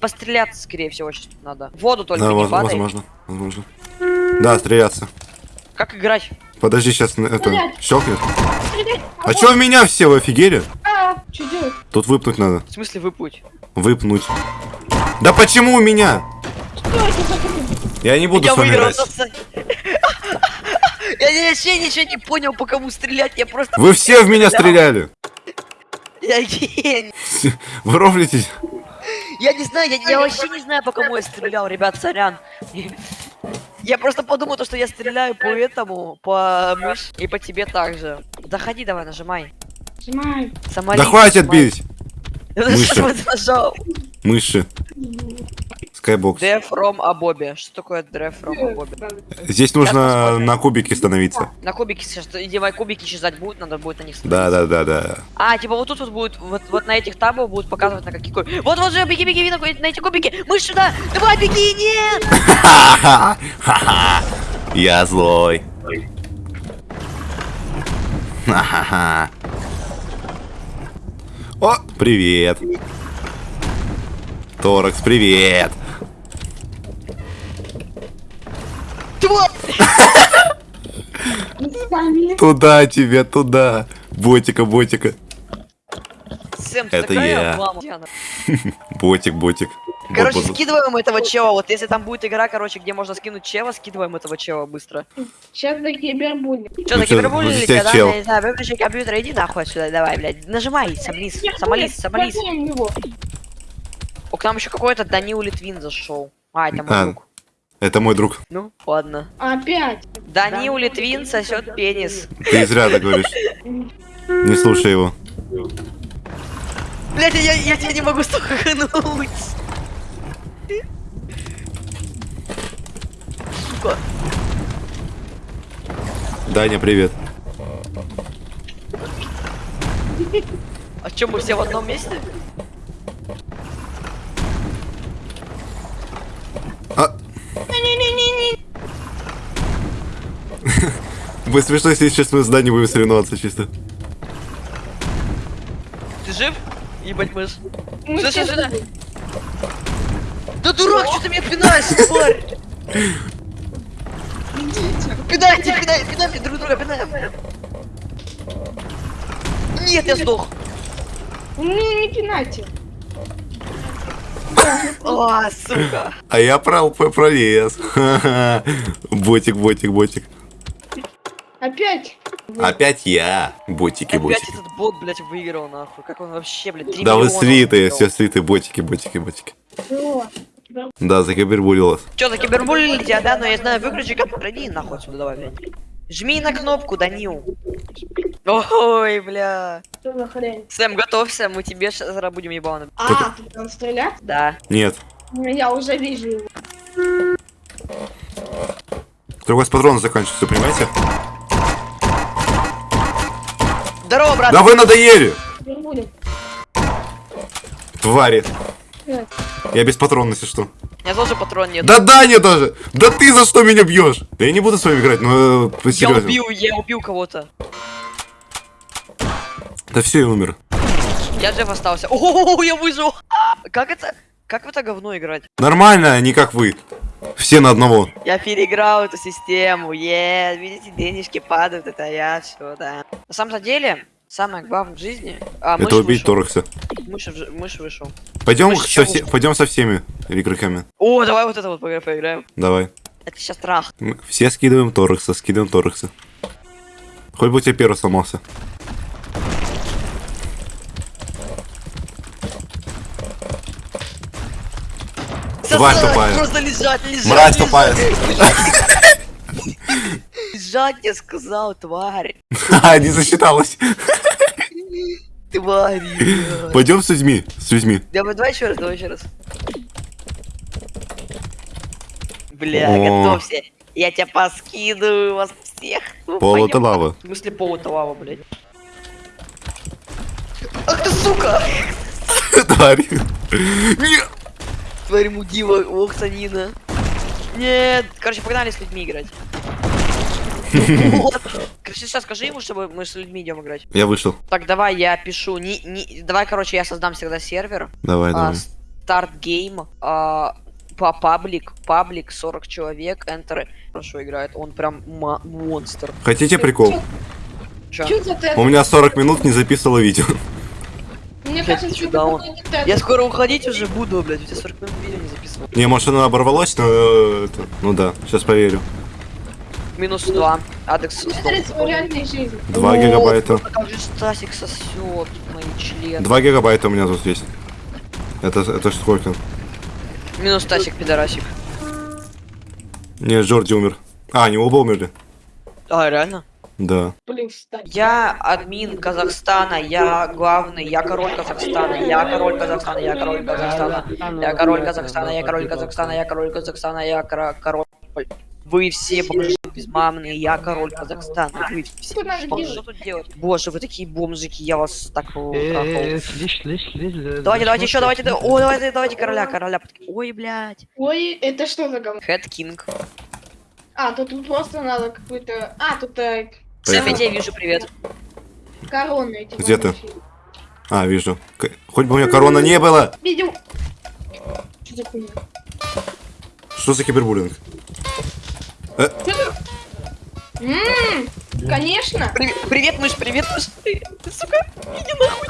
Постреляться, скорее всего, сейчас тут надо. В воду только Да, не воз- падай. возможно, возможно. Да, стреляться. Как играть? Подожди, сейчас это Стрелять. щелкнет. Стрелять. А чё в меня все, вы офигели? А, делать? Тут выпнуть надо. В смысле выпуть? Выпнуть. Да почему у меня? Что это за Я не буду Я с вами выиграл. играть. пацаны. Я вообще ничего не понял, по кому стрелять, я просто... Вы все в меня стреляли. Я гений. Вы рофлитесь. Я не знаю, я, я вообще не знаю, по кому я стрелял, ребят, сорян. Я просто подумал, то, что я стреляю по этому, по мышь и по тебе также. Заходи, давай, нажимай. Нажимай. Самолет. Да хватит бить. Я Мыши. нажал. Мыши. Death from Абоби. Что такое Death from Абоби? Здесь нужно на кубике становиться. На кубики сейчас, иди мои кубики исчезать будут, надо будет на них Да, да, да, да. А, типа вот тут вот будет, вот, вот на этих табах будут показывать на какие кубики. Вот, вот же, беги, беги, на, на эти кубики. Мы сюда, давай, беги, нет! Ха-ха! Ха-ха! Я злой. Ха-ха-ха. О, привет. Торакс, привет. Местами. Туда тебе, туда. Ботика, ботика. Сэм, Это я. облама. Ботик, ботик. Короче, скидываем этого чела. Вот если там будет игра, короче, где можно скинуть чела, скидываем этого чела быстро. Сейчас до кибербулли. Что, Ну вот тебя, здесь да? Я не знаю, выключи компьютер, иди нахуй отсюда, давай, блядь. Нажимай, самолис, самолис, самолис. его. О, к нам еще какой-то Данил Литвин зашел. А, это мой А. друг. Это мой друг. Ну, ладно. Опять. Данил Литвин сосет пенис. Ты зря так говоришь. Не слушай его. Блять, я, я тебя не могу стукнуть. Сука. Даня, привет. А чем мы все в одном месте? Будет смешно, если сейчас мы с Даней будем соревноваться чисто. Ты жив? Ебать мышь. Мы Сюда, сюда, сюда. Да дурак, что ты меня пинаешь, тварь? Пинайте, пинайте, пинайте друг друга, пинаем. Нет, я сдох. Не, не пинайте. А, сука. А я про- пролез. Ботик, ботик, ботик. Опять. Опять я. Ботики, Опять ботики. этот бот, блядь, выиграл, нахуй. Как он вообще, блядь, 3 Да вы слитые, выиграл. все слитые, ботики, ботики, ботики. Да, закибербулил вас. Чё, за кибербуллили тебя, да? Но я знаю, выключи компьютер, иди нахуй отсюда, давай, блядь. Жми на кнопку, Данил. Ой, бля. Что за хрень? Сэм, готовься, мы тебе сейчас будем ебаны. А, тут надо стрелять? Да. Нет. Ну, Я уже вижу его. Только у вас патроны заканчиваются, понимаете? Здорово, брат. Да вы надоели! Твари. Э, Я без патронов, если что. Меня тоже патрон нет. Да Даня даже! Да ты за что меня бьешь? Да я не буду с вами играть, но э, я убил, я убил кого-то. Да все, я умер. Я жив остался. О, я выжил. А, Как это? Как в это говно играть? Нормально, не как вы. Все на одного. Я переиграл эту систему. Е, видите, денежки падают, это я все, да. На самом деле, самое главное в жизни. А, Это убить вышел. Торакса. Мышь, мышь вышел. Пойдем Мышь со, все- пойдем со всеми игроками. О, давай вот это вот поигра- поиграем. Давай. Это сейчас трах. Мы все скидываем Торакса, скидываем Торакса. Хоть бы у тебя первый сломался. Тварь тупая. Просто лежать, лежать. Мразь тупая. лежать. Я сказал, тварь. Ха, не засчиталось. Тварь. Пойдем с людьми, с людьми. Давай, давай еще раз, давай еще раз. Бля, готовься. Я тебя поскидываю вас всех. Ну, Пол это пойдём. лава. В смысле пол это лава, блядь? Ах ты сука! Тварь. Нет. Тварь мудила, ох, санина. Нет, короче, погнали с людьми играть. Короче, сейчас скажи ему, чтобы мы с людьми идем играть. Я вышел. Так, давай, я пишу. Не, не, давай, короче, я создам всегда сервер. Давай, А, давай. start game, а, по public, public 40 человек, enter хорошо играет, он прям монстр. Хотите прикол? Чё? Ты? У меня 40 минут не записывало видео. Блядь, кажется, чё, это да он-. Я скоро уходить уже буду, блядь, у тебя 40 минут видео не записывал. Не, может она оборвалась, но... э, это, Ну да, сейчас поверю. Минус 2, Адекс. 2 гигабайта. Как же Стасик сосет мои члены. 2 гигабайта у меня тут есть. Это, это сколько? Минус Стасик, пидорасик. Не, Джорди умер. А, они оба умерли? А, реально? Да. Блин, встань. Я админ Казахстана, я главный, я король Казахстана, я король Казахстана, я король Казахстана, я король Казахстана, я король Казахстана, я король Казахстана, я король. Вы все бомжи безмамные, я король Казахстана. Вы все. Что тут делать? Боже, вы такие бомжики, я вас так Э, трахал. слышь, слышь, слышь. да- Давайте, да давайте еще, давайте, да- о, давайте, давайте короля, короля. Ой, блядь. Ой, это что за говно? Хэт Кинг. А, тут тут просто надо какой-то... А, тут э, Сэм, я Поехали. тебя вижу, привет. короны эти. Где ты? А, вижу. К- Хоть бы у меня корона не было. Видел? Что за хуйня? Что за кибербуллинг? Ммм, конечно. Привет, привет, мышь, привет, мышь. Ты, ты, сука, иди нахуй.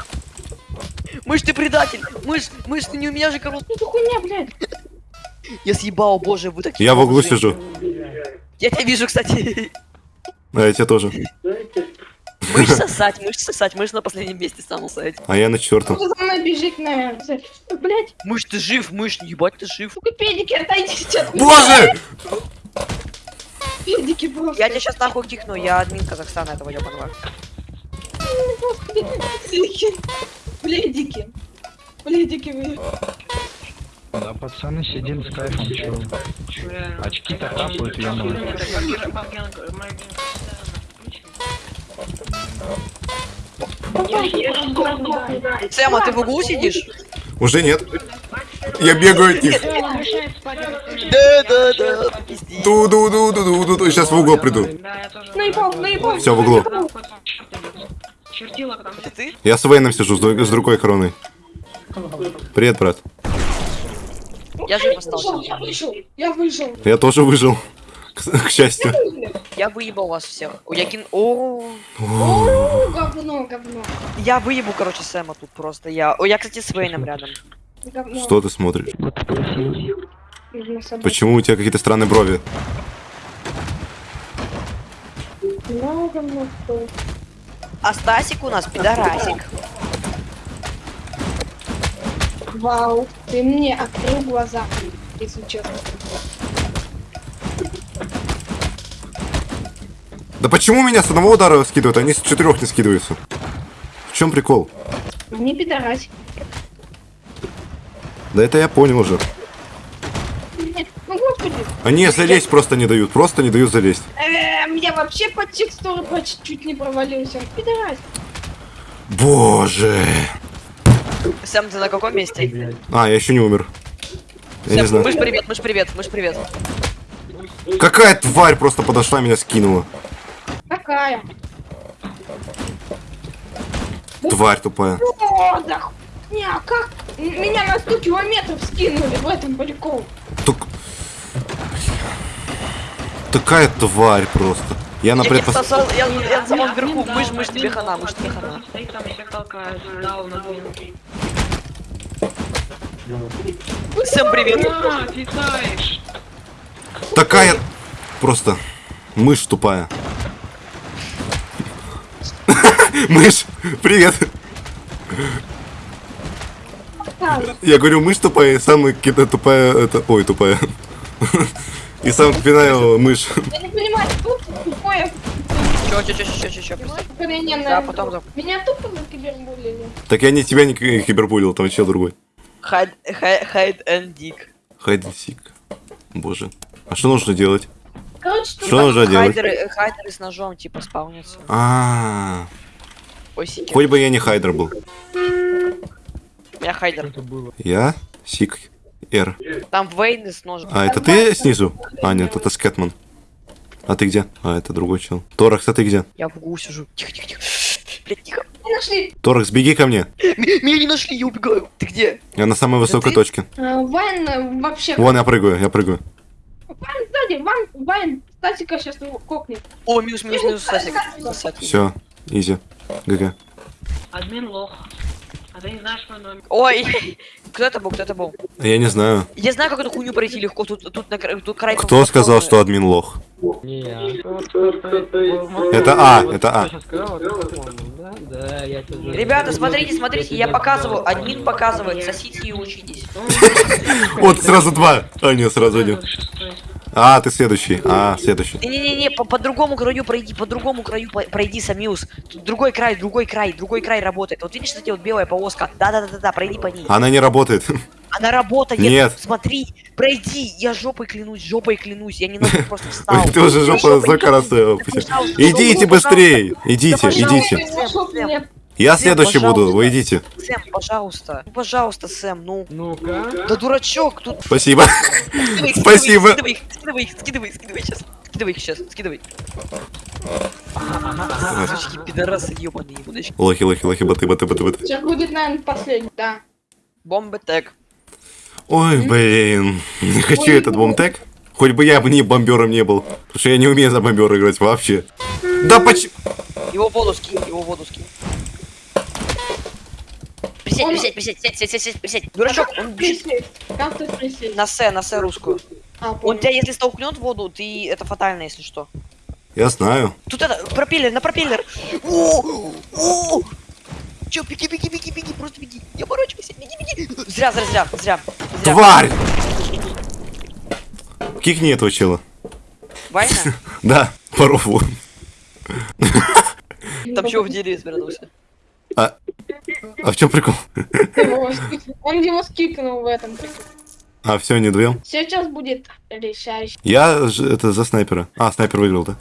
Мышь, ты предатель. Мышь, мышь, ты не у меня же король. Что за хуйня, блядь? Я съебал, боже, вы такие Я в углу сижу. Я тебя вижу, кстати. А я тебя тоже. Мышь сосать, мышь сосать, мышь на последнем месте самом сайте. А я на четвертом. Кто за мной бежит, наверное? Блядь, Мышь, ты жив, мышь, ебать, ты жив. сука, педики, отойдите от меня. Боже! Педики просто. Я тебя сейчас нахуй кикну, я админ Казахстана этого ебаного. Бледики. Бледики вы. Да, пацаны, сидим с кайфом, чё. Очки-то капают, ё-моё. Сэм, а ты в углу сидишь? Уже нет. Я бегаю от них. Да, да, да. ду ду ду ду ду ду ду Сейчас в угол приду. Все в углу. Я с Вейном сижу, с, друг- с другой короной. Привет, брат. Я жив остался. я вышел, я тоже выжил. К, к Я выебал вас всех. О, я кин... О, говно, говно. я выебу, короче, Сэма тут просто. Я... О, я, кстати, с Вейном рядом. говно. Что ты смотришь? Почему у тебя какие-то странные брови? Говно, что? А Стасик у нас пидорасик. Вау, ты мне открыл глаза, если честно. Да почему меня с одного удара скидывают, а они с четырех не скидываются? В чем прикол? Не пидорасик. Да это я понял уже. Нет, Ну, господи. Они залезть просто не дают, просто не дают залезть. Эм, я вообще под текстуры почти чуть не провалился. Пидорасик. Боже. Сэм, ты на каком месте? А, я еще не умер. Я не Сэм, мышь, знаю. привет, мышь, привет, мышь, привет. Какая тварь просто подошла, меня скинула. Какая? Тварь тупая. О, да не, а как? Меня на 100 километров скинули в этом прикол. Тук... Такая тварь просто. Я на Я, я, предпос... сосал, я, я на самом верху, мышь, мышь, тебе хана, мышь, тебе хана. Стоит там, всех толкает, дал на две. Сэм, привет. Такая... Просто... Мышь тупая. Мышь, привет. Я говорю, мышь тупая, и самая какая-то тупая, это... Ой, тупая. И сам пинаю мышь. Я не понимаю, тут тупое Чё, чё, чё, чё, чё, чё, Да, потом. Меня тупо за кибербуллили. Так я не тебя не ки- кибербулил, там чел другой. Хайд, хай- хайд and дик. Хайденсик. Боже. А что нужно делать? Короче, Что нужно делать? Хайдеры, хайдеры с ножом, типа, спаунятся. А, Ой, хоть бы я не hider был. Я hider. Я seeker. Там Вейны с ножом. А это ты снизу? А, нет, это Скетман. А ты где? А, это другой чел. Торакс, а ты где? Я в углу сижу. Тихо, тихо, тихо. Блядь, тихо. нашли. Торекс, беги ко мне. Меня не нашли, я убегаю. Ты где? Я на самой высокой точке. А, Вайн э, вообще... Вон я прыгаю, я прыгаю. Вайн сзади, Вайн, Вайн, статика сейчас его кокнет. О, минус, минус, минус. Сасик. Все, easy. GG. Админ лох. А ты не знаешь мой номер? Ой, кто это был, кто это был? Я не знаю. Я знаю, как эту хуйню пройти легко. Тут, тут, на, тут край... Кто сказал, что админ лох? Не я. Это А, это А. Ребята, смотрите, смотрите, я показываю, админ показывает, сосите и учитесь. Вот сразу два. А, нет, сразу один. А, ты следующий. А, следующий. Не-не-не, по, по другому краю пройди, по другому краю пройди, Самиус. Тут другой край, другой край, другой край работает. Вот видишь, кстати, вот белая полоска. Да-да-да-да, пройди по ней. Она не работает. Она работает. Нет. Смотри, пройди. Я жопой клянусь, жопой клянусь. Я не ногу просто встал. Ты уже жопу сколько раз. Идите быстрее. Идите, идите. Я следующий буду, вы идите. Сэм, пожалуйста. Ну, пожалуйста, Сэм, ну. Ну-ка. Да дурачок, тут... Спасибо. Скидывай их, Спасибо. Скидывай их, скидывай их, скидывай их, скидывай сейчас. Скидывай их сейчас, скидывай. Сучки, пидорасы, ебаные удочки. Лохи, лохи, лохи, боты, боты, боты, боты. Сейчас будет, наверное, последний, да. Бомбы тег. Ой, блин. Не хочу этот бомтек. Хоть бы я бы не бомбером не был. Потому что я не умею за бомбера играть вообще. Да почему? Его воду скинь, его воду скинь. Присядь, присядь, присядь, сядь, сядь, сядь, сядь, присядь. Дурачок, он бежит Присесть. Как ты присесть? на С, на С русскую. А, Он тебя, если столкнет в воду, ты это фатально, если что. Я знаю. Тут это, пропеллер, на пропеллер. О, о! Чё, беги, беги, беги, беги, просто беги. Не оборачивайся, беги, беги. Зря, зря, зря, зря. зря. Тварь! Кикни этого чела. Вайна? Да, по рофлу. Там чего в дереве спрятался? А, а в чем прикол? Он его скикнул в этом. А, все, не вдвоем. Сейчас будет решающий. Я это за снайпера. А, снайпер выиграл, да?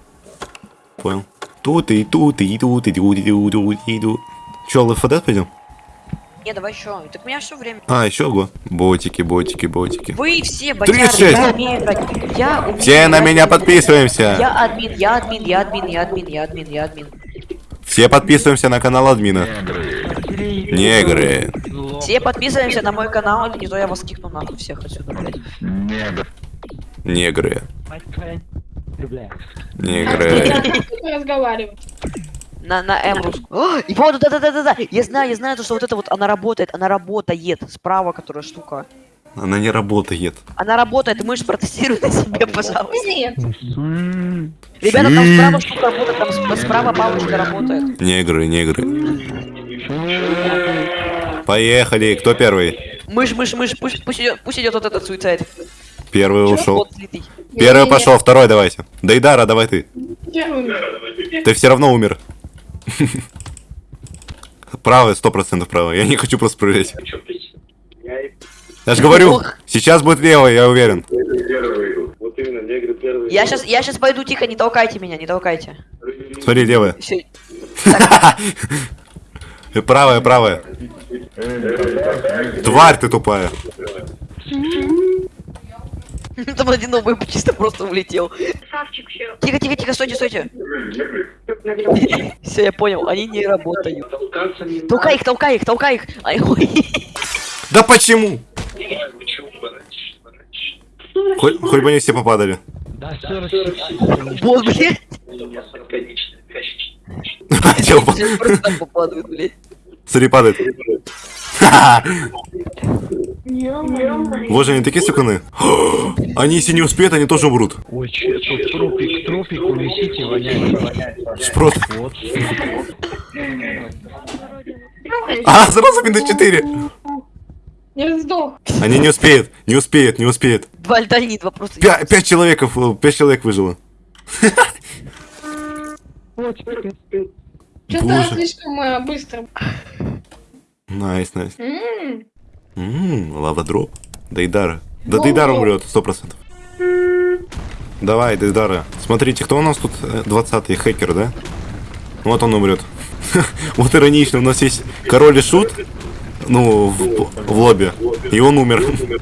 Понял. Тут и тут и тут и тут и тут и тут. Че, ЛФД пойдем? Не, давай еще. Так у меня все время. А, еще го. Ботики, ботики, ботики. Вы все ботяры, 36. я умею играть. Я умею Все на играть. меня подписываемся. Я админ, я админ, я админ, я админ, я админ, я админ. Все подписываемся на канал админа. Негры. Все подписываемся на мой канал, или не то я вас кикну нахуй всех отсюда, блядь. Негры. Негры. разговаривать. На, на М русскую. О, и походу, да-да-да-да-да. Я знаю, я знаю, то, что вот это вот, она работает, она работает. Справа, которая штука. Она не работает. Она работает, можешь протестировать на себе, пожалуйста. Нет. Ребята, там справа штука работает, там сп- справа палочка работает. Негры, негры. Поехали. Кто первый? Мышь, мышь, мышь, пусть, пусть идет, пусть идет вот этот суицид. Первый ушел. Вот слитый. Первый Не-не-не. пошел, второй давайте. Дейдара, давай ты. Первым. Ты все равно умер. Правый, сто процентов правый. Я не хочу просто проверять. Я же говорю, сейчас будет левый, я уверен. Вот именно, негры первые. Я сейчас, я сейчас пойду тихо, не толкайте меня, не толкайте. Смотри, левая. Правая, правая. Тварь ты тупая. Там один новый чисто просто улетел. Тихо, тихо, тихо, стойте, стойте. Все, я понял, они не работают. Толкай их, толкай их, толкай их. Да почему? Хоть, хоть бы они все попадали. Да, 40 Вот, блядь. Просто попадают, блядь. Смотри, падает. Вот же они такие суканы. Они если не успеют, они тоже умрут. Ой, че, тут трупик, трупик, унесите, воняет. Спрос. Вот. А, сразу минус 4. Не сдох. Они не успеют, не успеют, не успеют. Два альтальнит вопросы. Пя- Пять человеков, э, пять человек выжило. Что-то слишком э, быстро. Nice, nice. Ммм, lava drop. Дейдара. Да. Дейдара умрет, сто процентов. Давай, Дейдара. Смотрите, кто у нас тут 20-й хакер, да? Вот он умрет. Вот иронично, у нас есть король и шут, ну, в, в лобби, и он умер.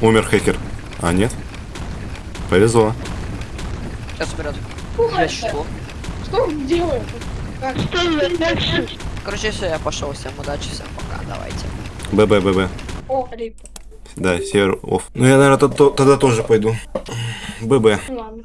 Умер хакер. А, нет? Повезло. Сейчас Я что? Что он делает? Как? Короче, все, я пошел. Всем удачи, всем пока. Давайте. ББ, ББ. О, рип. Да, север оф. Ну я, наверное, тогда тоже пойду. ББ. Ладно.